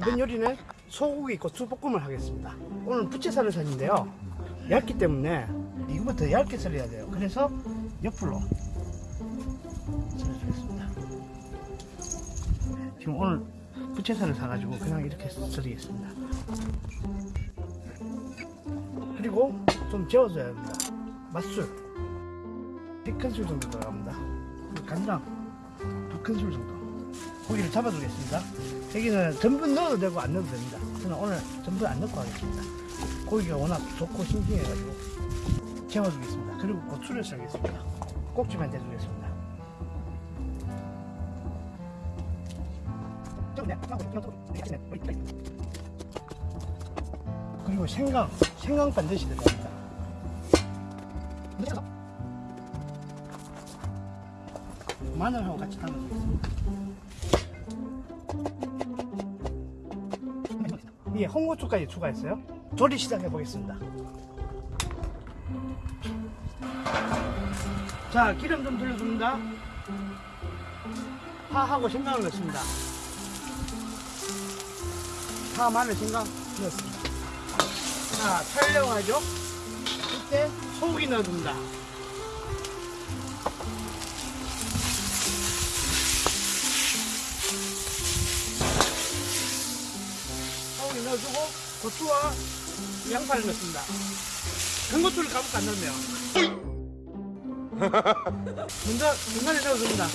이번 요리는 소고기 고추 볶음을 하겠습니다. 오늘 부채살을 샀는데요. 얇기 때문에 이거보다 더 얇게 썰어야 돼요. 그래서 옆으로 썰어주겠습니다. 지금 오늘 부채살을 사가지고 그냥 이렇게 썰이겠습니다. 그리고 좀 재워줘야 합니다. 맛술 1큰술 정도 들어갑니다. 간장 2큰술 정도. 고기를 잡아주겠습니다. 여기는 전부 넣어도 되고 안 넣어도 됩니다. 저는 오늘 전부 안 넣고 하겠습니다. 고기가 워낙 좋고 싱싱해가지고 재워주겠습니다. 그리고 고추를 썰겠습니다. 꼭지만 대주겠습니다. 그리고 생강, 생강 반드시 들어갑니다. 마늘하고 같이 담아주겠습니다. 예, 홍고추까지 추가했어요. 조리 시작해 보겠습니다. 자, 기름 좀 돌려줍니다. 파하고 생강을 넣습니다. 파, 마늘, 생강 넣었습니다. 자, 촬영하죠. 이때 소고기 넣어줍니다. 고 고추와 양파를 넣습니다. 전고추를 가볍게 안 넣네요. 먼저 중간에 넣어줍니다.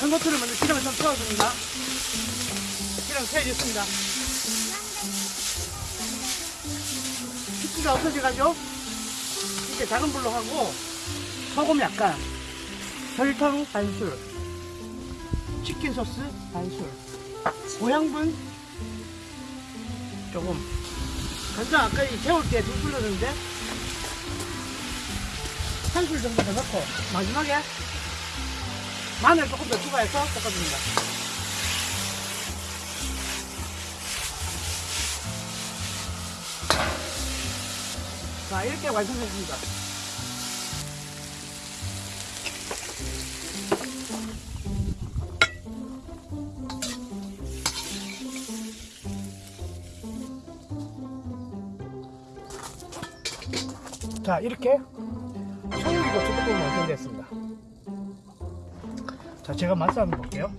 전고추를 먼저 기름에 좀 풀어줍니다. 기름 세해졌습니다. 핏기가 없어져가지고 이렇게 작은 불로 하고 소금 약간 설탕 반술 치킨 소스 반술 고향분 조금. 간장 아까 이 재울 때두술 넣었는데? 한 술 정도 더 넣고. 마지막에? 마늘 조금 더 추가해서 볶아줍니다. 자 이렇게 완성했습니다 자 이렇게 소고기 고추볶음이 완성됐습니다. 자 제가 맛을 한번 볼게요.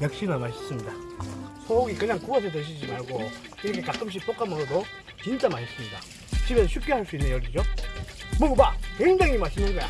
역시나 맛있습니다. 소고기 그냥 구워서 드시지 말고 이렇게 가끔씩 볶아 먹어도 진짜 맛있습니다. 집에서 쉽게 할 수 있는 요리죠. 먹어봐! 굉장히 맛있는 거야